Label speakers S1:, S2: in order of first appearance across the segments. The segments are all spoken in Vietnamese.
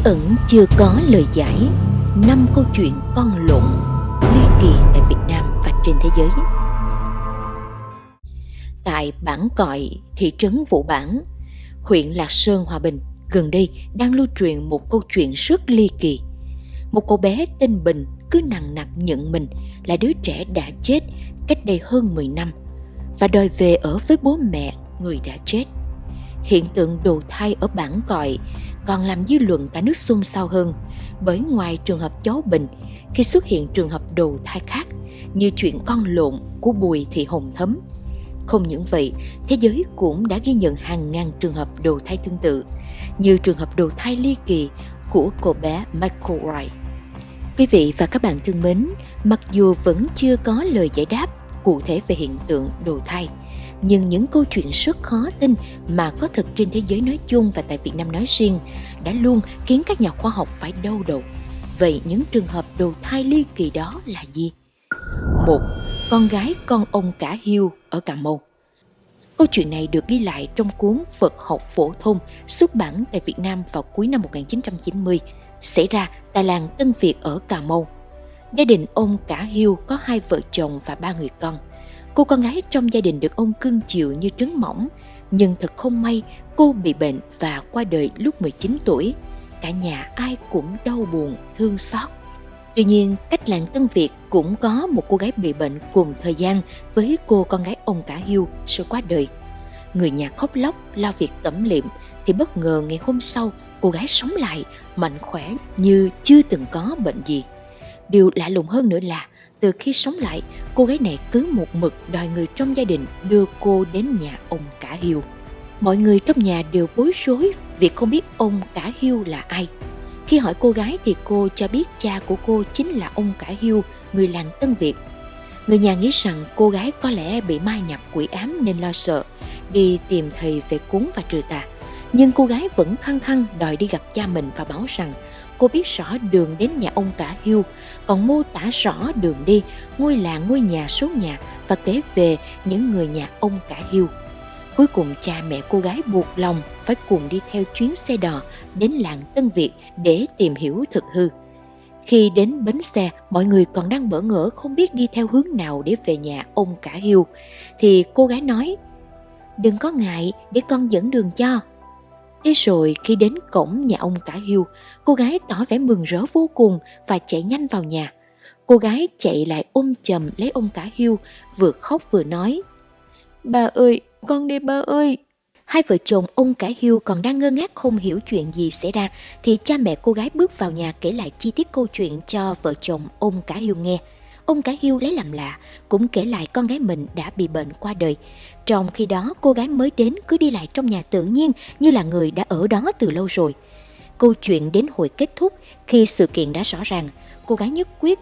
S1: bí ẩn chưa có lời giải. Năm câu chuyện con lộn ly kỳ tại Việt Nam và trên thế giới. Tại bản cọi thị trấn Vũ Bản, huyện Lạc Sơn, Hòa Bình, gần đây đang lưu truyền một câu chuyện rất ly kỳ. Một cô bé tên Bình cứ nặng nặc nhận mình là đứa trẻ đã chết cách đây hơn 10 năm và đòi về ở với bố mẹ người đã chết. Hiện tượng đồ thai ở bản cọi còn làm dư luận cả nước xôn xao hơn bởi ngoài trường hợp cháu Bình khi xuất hiện trường hợp đầu thai khác như chuyện con lộn của Bùi Thị Hồng Thấm. Không những vậy, thế giới cũng đã ghi nhận hàng ngàn trường hợp đầu thai tương tự như trường hợp đầu thai ly kỳ của cô bé Michael Wright. Quý vị và các bạn thân mến, mặc dù vẫn chưa có lời giải đáp cụ thể về hiện tượng đầu thai, nhưng những câu chuyện rất khó tin mà có thật trên thế giới nói chung và tại Việt Nam nói riêng đã luôn khiến các nhà khoa học phải đau đầu. Vậy những trường hợp đầu thai ly kỳ đó là gì? Một, con gái con ông cả hiu ở Cà Mau. Câu chuyện này được ghi lại trong cuốn Phật học phổ thông xuất bản tại Việt Nam vào cuối năm 1990, xảy ra tại làng Tân Việt ở Cà Mau. Gia đình ông cả hiu có hai vợ chồng và ba người con – Cô con gái trong gia đình được ông cưng chiều như trứng mỏng, nhưng thật không may cô bị bệnh và qua đời lúc 19 tuổi. Cả nhà ai cũng đau buồn, thương xót. Tuy nhiên, cách làng Tân Việt cũng có một cô gái bị bệnh cùng thời gian với cô con gái ông cả hưu sau qua đời. Người nhà khóc lóc lo việc tẩm liệm thì bất ngờ ngày hôm sau cô gái sống lại mạnh khỏe như chưa từng có bệnh gì. Điều lạ lùng hơn nữa là từ khi sống lại, cô gái này cứ một mực đòi người trong gia đình đưa cô đến nhà ông cả hiu. Mọi người trong nhà đều bối rối vì không biết ông cả hiu là ai. Khi hỏi cô gái thì cô cho biết cha của cô chính là ông cả hiu, người làng Tân Việt. Người nhà nghĩ rằng cô gái có lẽ bị ma nhập quỷ ám nên lo sợ, đi tìm thầy về cúng và trừ tà. Nhưng cô gái vẫn khăng khăng đòi đi gặp cha mình và báo rằng cô biết rõ đường đến nhà ông cả hiu, còn mô tả rõ đường đi, ngôi làng, ngôi nhà, số nhà và kể về những người nhà ông cả hiu. Cuối cùng cha mẹ cô gái buộc lòng phải cùng đi theo chuyến xe đò đến làng Tân Việt để tìm hiểu thực hư. Khi đến bến xe, mọi người còn đang bỡ ngỡ không biết đi theo hướng nào để về nhà ông cả hiu, thì cô gái nói, đừng có ngại để con dẫn đường cho. Thế rồi khi đến cổng nhà ông cả Hiu, cô gái tỏ vẻ mừng rỡ vô cùng và chạy nhanh vào nhà. Cô gái chạy lại ôm chầm lấy ông cả Hiu, vừa khóc vừa nói. Bà ơi, con đi ba ơi. Hai vợ chồng ông cả Hiu còn đang ngơ ngác không hiểu chuyện gì xảy ra thì cha mẹ cô gái bước vào nhà kể lại chi tiết câu chuyện cho vợ chồng ông cả Hiu nghe. Ông cả Hiu lấy làm lạ, cũng kể lại con gái mình đã bị bệnh qua đời. Trong khi đó cô gái mới đến cứ đi lại trong nhà tự nhiên như là người đã ở đó từ lâu rồi. Câu chuyện đến hồi kết thúc khi sự kiện đã rõ ràng, cô gái nhất quyết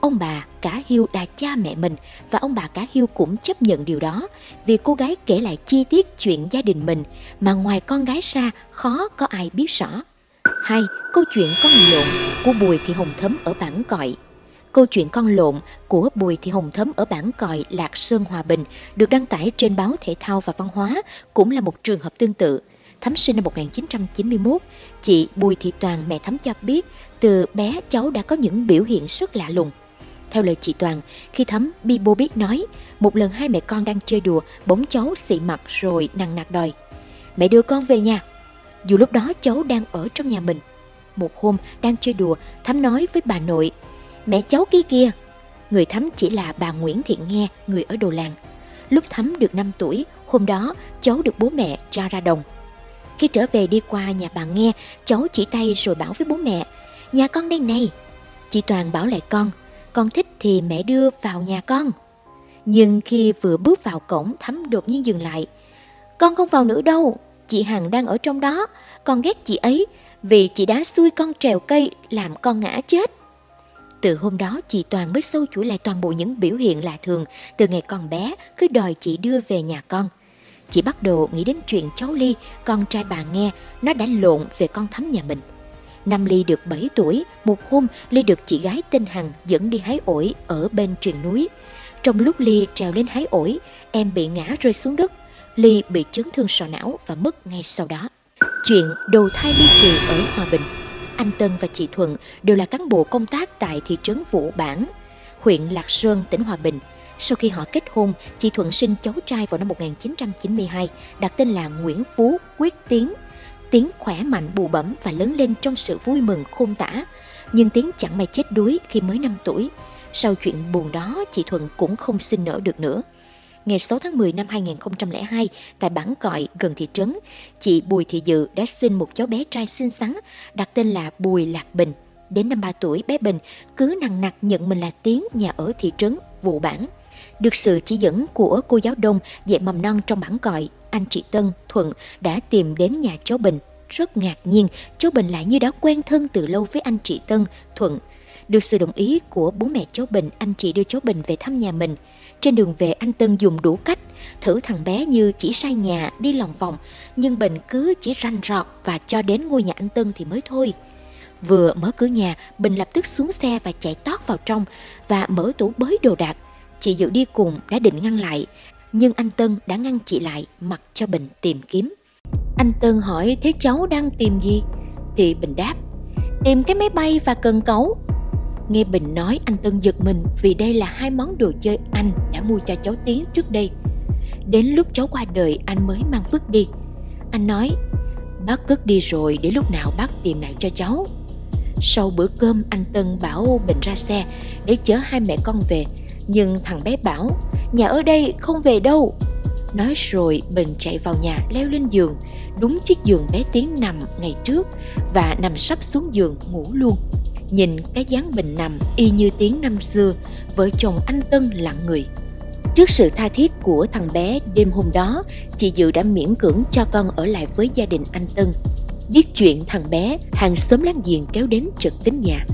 S1: ông bà cả Hiêu là cha mẹ mình và ông bà cả Hiêu cũng chấp nhận điều đó vì cô gái kể lại chi tiết chuyện gia đình mình mà ngoài con gái xa khó có ai biết rõ. Hai, câu chuyện con lộn của Bùi Thị Hồng Thấm ở bản cọi Câu chuyện con lộn của Bùi Thị Hồng Thấm ở bản còi Lạc Sơn Hòa Bình được đăng tải trên báo Thể thao và Văn hóa cũng là một trường hợp tương tự. thấm sinh năm 1991, chị Bùi Thị Toàn mẹ thấm cho biết từ bé cháu đã có những biểu hiện rất lạ lùng. Theo lời chị Toàn, khi thấm bi bô biết nói, một lần hai mẹ con đang chơi đùa, bóng cháu xị mặt rồi nằng nặc đòi. Mẹ đưa con về nhà. Dù lúc đó cháu đang ở trong nhà mình. Một hôm đang chơi đùa, Thắm nói với bà nội mẹ cháu kia kìa. Người thắm chỉ là bà Nguyễn Thiện Nghe, người ở Đồ Làng. Lúc thắm được 5 tuổi, hôm đó cháu được bố mẹ cho ra đồng. Khi trở về đi qua nhà bà Nghe, cháu chỉ tay rồi bảo với bố mẹ, nhà con đây này. Chị Toàn bảo lại con, con thích thì mẹ đưa vào nhà con. Nhưng khi vừa bước vào cổng thắm đột nhiên dừng lại. Con không vào nữa đâu, chị Hằng đang ở trong đó, con ghét chị ấy vì chị đã xui con trèo cây làm con ngã chết. Từ hôm đó chị Toàn mới sâu chuỗi lại toàn bộ những biểu hiện lạ thường từ ngày còn bé cứ đòi chị đưa về nhà con. Chị bắt đầu nghĩ đến chuyện cháu Ly, con trai bà nghe, nó đã lộn về con thắm nhà mình. Năm Ly được 7 tuổi, một hôm Ly được chị gái tên Hằng dẫn đi hái ổi ở bên truyền núi. Trong lúc Ly trèo lên hái ổi, em bị ngã rơi xuống đất. Ly bị chấn thương sọ não và mất ngay sau đó. Chuyện đầu thai ly kỳ ở Hòa Bình anh Tân và chị Thuận đều là cán bộ công tác tại thị trấn Vũ Bản, huyện Lạc Sơn, tỉnh Hòa Bình. Sau khi họ kết hôn, chị Thuận sinh cháu trai vào năm 1992, đặt tên là Nguyễn Phú Quyết Tiến. Tiến khỏe mạnh bù bẩm và lớn lên trong sự vui mừng khôn tả. Nhưng Tiến chẳng may chết đuối khi mới 5 tuổi. Sau chuyện buồn đó, chị Thuận cũng không sinh nở được nữa. Ngày 6 tháng 10 năm 2002, tại bản cọi gần thị trấn, chị Bùi Thị Dự đã sinh một cháu bé trai xinh xắn, đặt tên là Bùi Lạc Bình. Đến năm 3 tuổi, bé Bình cứ nặng nặc nhận mình là Tiến nhà ở thị trấn Vụ Bản. Được sự chỉ dẫn của cô giáo đông dạy mầm non trong bản cọi, anh chị Tân, Thuận đã tìm đến nhà cháu Bình. Rất ngạc nhiên, cháu Bình lại như đã quen thân từ lâu với anh chị Tân, Thuận. Được sự đồng ý của bố mẹ cháu Bình, anh chị đưa cháu Bình về thăm nhà mình. Trên đường về anh Tân dùng đủ cách, thử thằng bé như chỉ sai nhà, đi lòng vòng, nhưng Bình cứ chỉ ranh rọt và cho đến ngôi nhà anh Tân thì mới thôi. Vừa mở cửa nhà, Bình lập tức xuống xe và chạy tót vào trong và mở tủ bới đồ đạc. Chị Dự đi cùng đã định ngăn lại, nhưng anh Tân đã ngăn chị lại mặc cho Bình tìm kiếm. Anh Tân hỏi thế cháu đang tìm gì? Thì Bình đáp, tìm cái máy bay và cần cấu. Nghe Bình nói anh Tân giật mình vì đây là hai món đồ chơi anh đã mua cho cháu Tiến trước đây. Đến lúc cháu qua đời anh mới mang vứt đi. Anh nói, bác cất đi rồi để lúc nào bác tìm lại cho cháu. Sau bữa cơm anh Tân bảo Bình ra xe để chở hai mẹ con về. Nhưng thằng bé bảo, nhà ở đây không về đâu. Nói rồi Bình chạy vào nhà leo lên giường, đúng chiếc giường bé Tiến nằm ngày trước và nằm sắp xuống giường ngủ luôn. Nhìn cái dáng Bình nằm y như tiếng năm xưa, vợ chồng anh Tân lặng người. Trước sự tha thiết của thằng bé đêm hôm đó, chị Dự đã miễn cưỡng cho con ở lại với gia đình anh Tân. Biết chuyện thằng bé, hàng xóm láng giềng kéo đến trực tính nhà.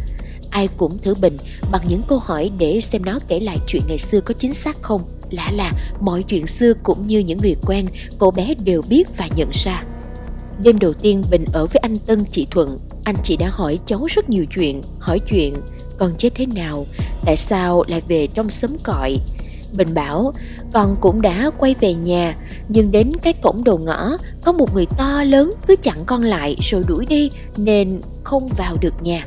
S1: Ai cũng thử Bình bằng những câu hỏi để xem nó kể lại chuyện ngày xưa có chính xác không. Lạ là mọi chuyện xưa cũng như những người quen, cậu bé đều biết và nhận ra. Đêm đầu tiên Bình ở với anh Tân chị Thuận, anh chị đã hỏi cháu rất nhiều chuyện, hỏi chuyện con chết thế nào, tại sao lại về trong xóm cọi. Bình bảo con cũng đã quay về nhà nhưng đến cái cổng đầu ngõ có một người to lớn cứ chặn con lại rồi đuổi đi nên không vào được nhà.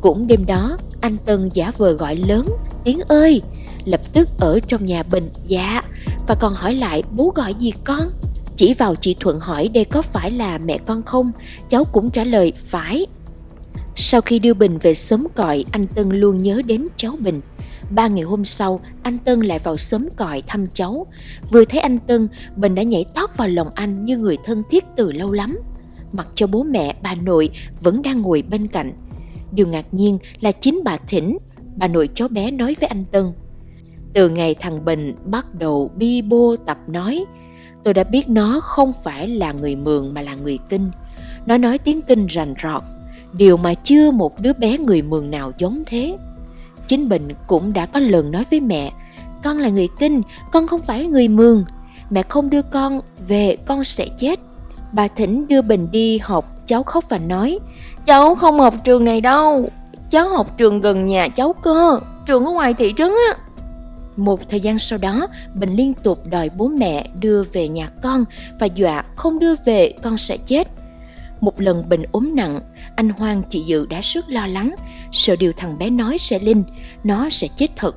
S1: Cũng đêm đó anh Tân giả vờ gọi lớn tiếng ơi lập tức ở trong nhà Bình dạ và còn hỏi lại bố gọi gì con chỉ vào chị Thuận hỏi đây có phải là mẹ con không? Cháu cũng trả lời phải. Sau khi đưa Bình về sớm cọi anh Tân luôn nhớ đến cháu Bình. Ba ngày hôm sau anh Tân lại vào sớm còi thăm cháu. Vừa thấy anh Tân Bình đã nhảy tót vào lòng anh như người thân thiết từ lâu lắm. Mặc cho bố mẹ bà nội vẫn đang ngồi bên cạnh. Điều ngạc nhiên là chính bà Thỉnh bà nội cháu bé nói với anh Tân. Từ ngày thằng Bình bắt đầu bi bô tập nói, tôi đã biết nó không phải là người Mường mà là người Kinh. Nó nói tiếng Kinh rành rọt, điều mà chưa một đứa bé người Mường nào giống thế. Chính Bình cũng đã có lần nói với mẹ, con là người Kinh, con không phải người Mường. Mẹ không đưa con về con sẽ chết. Bà Thỉnh đưa Bình đi học, cháu khóc và nói, cháu không học trường này đâu, cháu học trường gần nhà cháu cơ, trường ở ngoài thị trấn á. Một thời gian sau đó, Bình liên tục đòi bố mẹ đưa về nhà con và dọa không đưa về con sẽ chết. Một lần Bình ốm nặng, anh Hoang chị Dự đã rất lo lắng, sợ điều thằng bé nói sẽ linh, nó sẽ chết thật.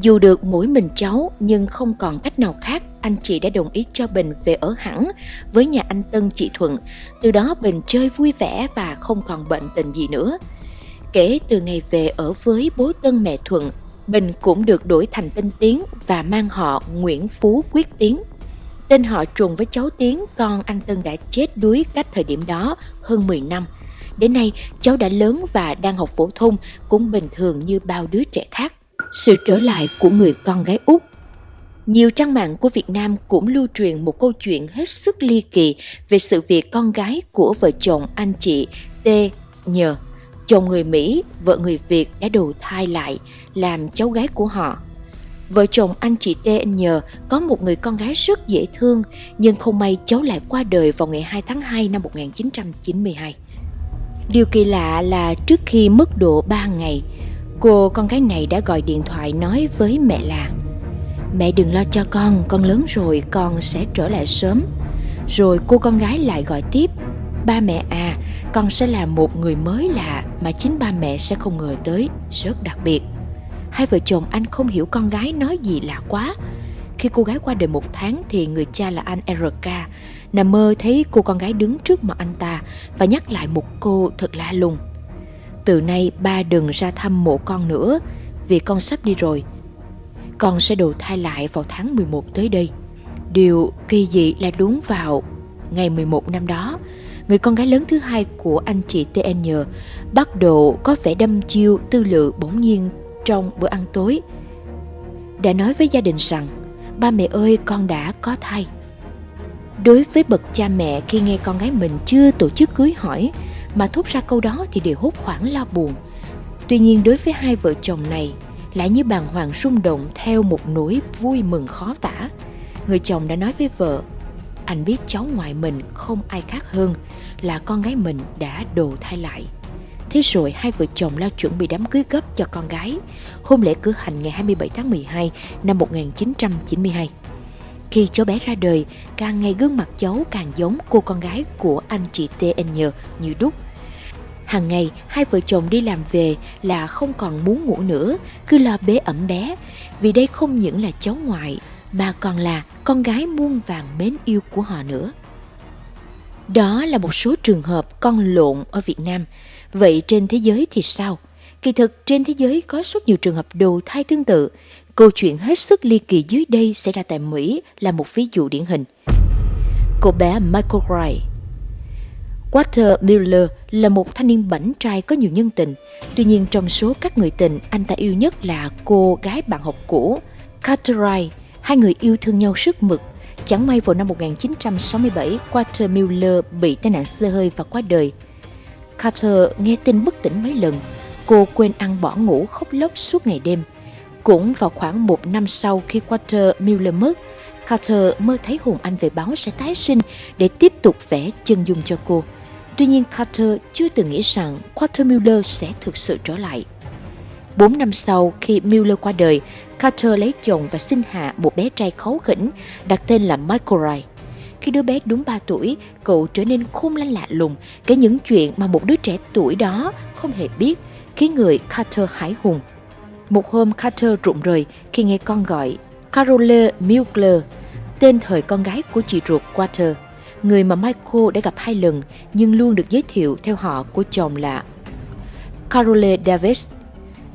S1: Dù được mỗi mình cháu nhưng không còn cách nào khác, anh chị đã đồng ý cho Bình về ở hẳn với nhà anh Tân chị Thuận. Từ đó Bình chơi vui vẻ và không còn bệnh tình gì nữa. Kể từ ngày về ở với bố Tân mẹ Thuận, Bình cũng được đổi thành tên Tiến và mang họ Nguyễn Phú Quyết Tiến. Tên họ trùng với cháu Tiến, con anh Tân đã chết đuối cách thời điểm đó hơn 10 năm. Đến nay, cháu đã lớn và đang học phổ thông cũng bình thường như bao đứa trẻ khác. Sự trở lại của người con gái út nhiều trang mạng của Việt Nam cũng lưu truyền một câu chuyện hết sức ly kỳ về sự việc con gái của vợ chồng anh chị T. Nhờ chồng người Mỹ, vợ người Việt đã đầu thai lại làm cháu gái của họ. Vợ chồng anh chị TN nhờ có một người con gái rất dễ thương, nhưng không may cháu lại qua đời vào ngày 2 tháng 2 năm 1992. Điều kỳ lạ là trước khi mất độ 3 ngày, cô con gái này đã gọi điện thoại nói với mẹ là Mẹ đừng lo cho con, con lớn rồi, con sẽ trở lại sớm. Rồi cô con gái lại gọi tiếp Ba mẹ à, con sẽ là một người mới lạ mà chính ba mẹ sẽ không ngờ tới, rất đặc biệt. Hai vợ chồng anh không hiểu con gái nói gì lạ quá. Khi cô gái qua đời một tháng thì người cha là anh RK nằm mơ thấy cô con gái đứng trước mặt anh ta và nhắc lại một cô thật lạ lùng. Từ nay ba đừng ra thăm mộ con nữa vì con sắp đi rồi. Con sẽ đầu thai lại vào tháng 11 tới đây. Điều kỳ dị là đúng vào ngày 11 năm đó, người con gái lớn thứ hai của anh chị TN bắt đầu có vẻ đâm chiêu tư lự bỗng nhiên trong bữa ăn tối. Đã nói với gia đình rằng, ba mẹ ơi con đã có thai. Đối với bậc cha mẹ khi nghe con gái mình chưa tổ chức cưới hỏi mà thốt ra câu đó thì đều hốt hoảng lo buồn. Tuy nhiên đối với hai vợ chồng này lại như bàng hoàng rung động theo một nỗi vui mừng khó tả. Người chồng đã nói với vợ, anh biết cháu ngoại mình không ai khác hơn là con gái mình đã đồ thai lại. Thế rồi hai vợ chồng lo chuẩn bị đám cưới gấp cho con gái. Hôn lễ cử hành ngày 27 tháng 12 năm 1992. Khi cháu bé ra đời, càng ngày gương mặt cháu càng giống cô con gái của anh chị TN như đúc. Hàng ngày, hai vợ chồng đi làm về là không còn muốn ngủ nữa, cứ lo bế ẩm bé, vì đây không những là cháu ngoại, mà còn là con gái muôn vàng mến yêu của họ nữa. Đó là một số trường hợp con lộn ở Việt Nam. Vậy trên thế giới thì sao? Kỳ thực trên thế giới có rất nhiều trường hợp đầu thai tương tự. Câu chuyện hết sức ly kỳ dưới đây xảy ra tại Mỹ là một ví dụ điển hình. Cô bé Michael Wright Walter Miller là một thanh niên bảnh trai có nhiều nhân tình. Tuy nhiên trong số các người tình, anh ta yêu nhất là cô gái bạn học cũ, Carter Wright. Hai người yêu thương nhau sức mực. Chẳng may vào năm 1967, Walter Miller bị tai nạn xe hơi và qua đời. Carter nghe tin bất tỉnh mấy lần. Cô quên ăn bỏ ngủ khóc lóc suốt ngày đêm. Cũng vào khoảng một năm sau khi Walter Miller mất, Carter mơ thấy hồn anh về báo sẽ tái sinh để tiếp tục vẽ chân dung cho cô. Tuy nhiên Carter chưa từng nghĩ rằng Walter Miller sẽ thực sự trở lại. Bốn năm sau khi Miller qua đời, Carter lấy chồng và sinh hạ một bé trai kháu khỉnh đặt tên là Michael Wright. Khi đứa bé đúng 3 tuổi, cậu trở nên khôn lanh lạ lùng, kể những chuyện mà một đứa trẻ tuổi đó không hề biết, khiến người Carter hãi hùng. Một hôm Carter rụng rời khi nghe con gọi Carole Mugler, tên thời con gái của chị ruột Walter, người mà Michael đã gặp hai lần nhưng luôn được giới thiệu theo họ của chồng là Carole Davis.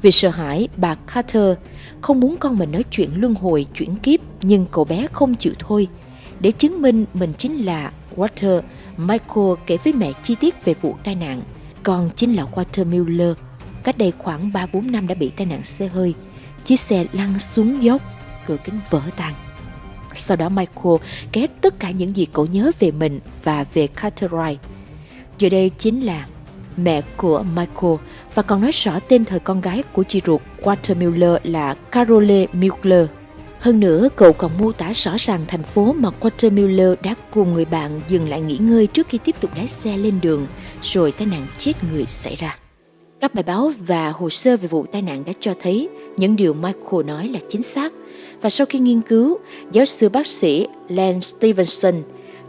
S1: Vì sợ hãi, bà Carter không muốn con mình nói chuyện luân hồi, chuyển kiếp, nhưng cậu bé không chịu thôi. Để chứng minh mình chính là Walter, Michael kể với mẹ chi tiết về vụ tai nạn. Con chính là Walter Miller. Cách đây khoảng 3-4 năm đã bị tai nạn xe hơi. Chiếc xe lăn xuống dốc, cửa kính vỡ tan. Sau đó Michael kể tất cả những gì cậu nhớ về mình và về Carter Giờ đây chính là mẹ của Michael và còn nói rõ tên thời con gái của chị ruột Walter Miller là Carole Miller. Hơn nữa, cậu còn mô tả rõ ràng thành phố mà Walter đã cùng người bạn dừng lại nghỉ ngơi trước khi tiếp tục lái xe lên đường, rồi tai nạn chết người xảy ra. Các bài báo và hồ sơ về vụ tai nạn đã cho thấy những điều Michael nói là chính xác. Và sau khi nghiên cứu, giáo sư bác sĩ Len Stevenson,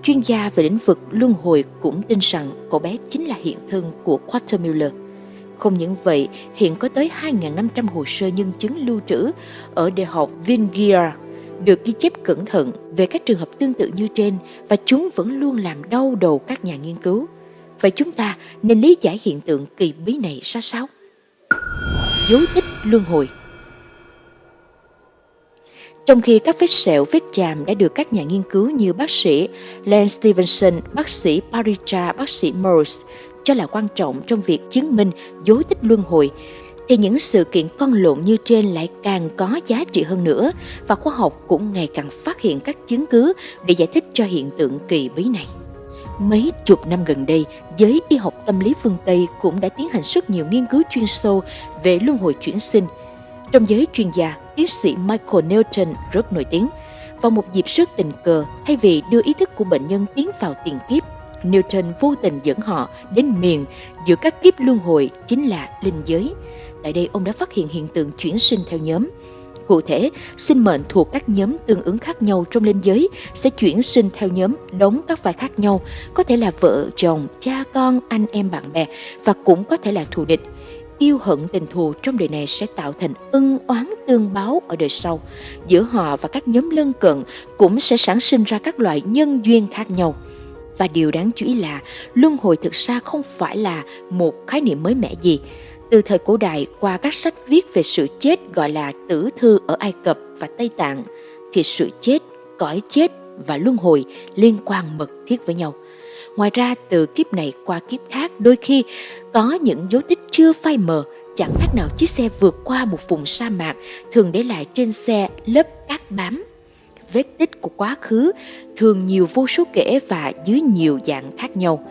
S1: chuyên gia về lĩnh vực luân hồi cũng tin rằng cậu bé chính là hiện thân của Quatermiller. Không những vậy, hiện có tới 2.500 hồ sơ nhân chứng lưu trữ ở Đại học Vingia được ghi chép cẩn thận về các trường hợp tương tự như trên và chúng vẫn luôn làm đau đầu các nhà nghiên cứu. Vậy chúng ta nên lý giải hiện tượng kỳ bí này ra sao? Dấu tích luân hồi trong khi các vết sẹo, vết chàm đã được các nhà nghiên cứu như bác sĩ Len Stevenson, bác sĩ Paricha, bác sĩ Morse cho là quan trọng trong việc chứng minh dấu tích luân hồi, thì những sự kiện con lộn như trên lại càng có giá trị hơn nữa và khoa học cũng ngày càng phát hiện các chứng cứ để giải thích cho hiện tượng kỳ bí này. Mấy chục năm gần đây, giới y học tâm lý phương Tây cũng đã tiến hành rất nhiều nghiên cứu chuyên sâu về luân hồi chuyển sinh. Trong giới chuyên gia, tiến sĩ Michael Newton rất nổi tiếng. Vào một dịp rất tình cờ, thay vì đưa ý thức của bệnh nhân tiến vào tiền kiếp, Newton vô tình dẫn họ đến miền giữa các kiếp luân hồi chính là linh giới. Tại đây ông đã phát hiện hiện tượng chuyển sinh theo nhóm. Cụ thể, sinh mệnh thuộc các nhóm tương ứng khác nhau trong linh giới sẽ chuyển sinh theo nhóm đóng các vai khác nhau, có thể là vợ, chồng, cha con, anh em bạn bè và cũng có thể là thù địch. Yêu hận tình thù trong đời này sẽ tạo thành ân oán tương báo ở đời sau. Giữa họ và các nhóm lân cận cũng sẽ sản sinh ra các loại nhân duyên khác nhau. Và điều đáng chú ý là luân hồi thực ra không phải là một khái niệm mới mẻ gì. Từ thời cổ đại qua các sách viết về sự chết gọi là tử thư ở Ai Cập và Tây Tạng thì sự chết, cõi chết và luân hồi liên quan mật thiết với nhau. Ngoài ra từ kiếp này qua kiếp khác đôi khi có những dấu tích chưa phai mờ chẳng khác nào chiếc xe vượt qua một vùng sa mạc thường để lại trên xe lớp cát bám vết tích của quá khứ thường nhiều vô số kể và dưới nhiều dạng khác nhau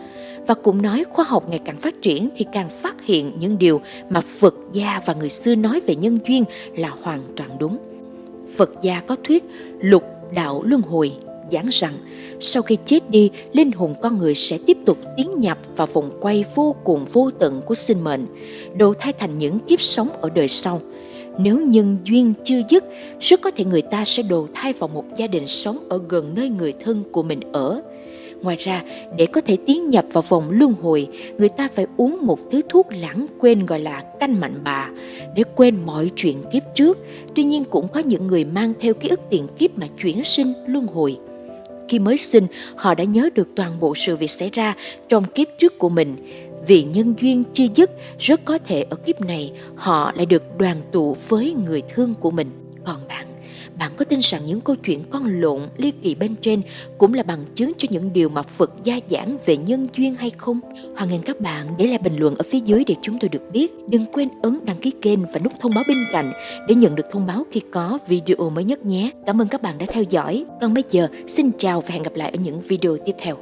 S1: và cũng nói khoa học ngày càng phát triển thì càng phát hiện những điều mà Phật gia và người xưa nói về nhân duyên là hoàn toàn đúng. Phật gia có thuyết lục đạo luân hồi giảng rằng sau khi chết đi, linh hồn con người sẽ tiếp tục tiến nhập vào vòng quay vô cùng vô tận của sinh mệnh, đồ thay thành những kiếp sống ở đời sau. Nếu nhân duyên chưa dứt, rất có thể người ta sẽ đồ thai vào một gia đình sống ở gần nơi người thân của mình ở. Ngoài ra, để có thể tiến nhập vào vòng luân hồi, người ta phải uống một thứ thuốc lãng quên gọi là canh mạnh bà để quên mọi chuyện kiếp trước. Tuy nhiên cũng có những người mang theo ký ức tiền kiếp mà chuyển sinh luân hồi. Khi mới sinh, họ đã nhớ được toàn bộ sự việc xảy ra trong kiếp trước của mình. Vì nhân duyên chưa dứt, rất có thể ở kiếp này họ lại được đoàn tụ với người thương của mình. Còn bạn, bạn có tin rằng những câu chuyện con lộn ly kỳ bên trên cũng là bằng chứng cho những điều mà Phật gia giảng về nhân duyên hay không? Hoan nghênh các bạn để lại bình luận ở phía dưới để chúng tôi được biết. Đừng quên ấn đăng ký kênh và nút thông báo bên cạnh để nhận được thông báo khi có video mới nhất nhé. Cảm ơn các bạn đã theo dõi. Còn bây giờ, xin chào và hẹn gặp lại ở những video tiếp theo.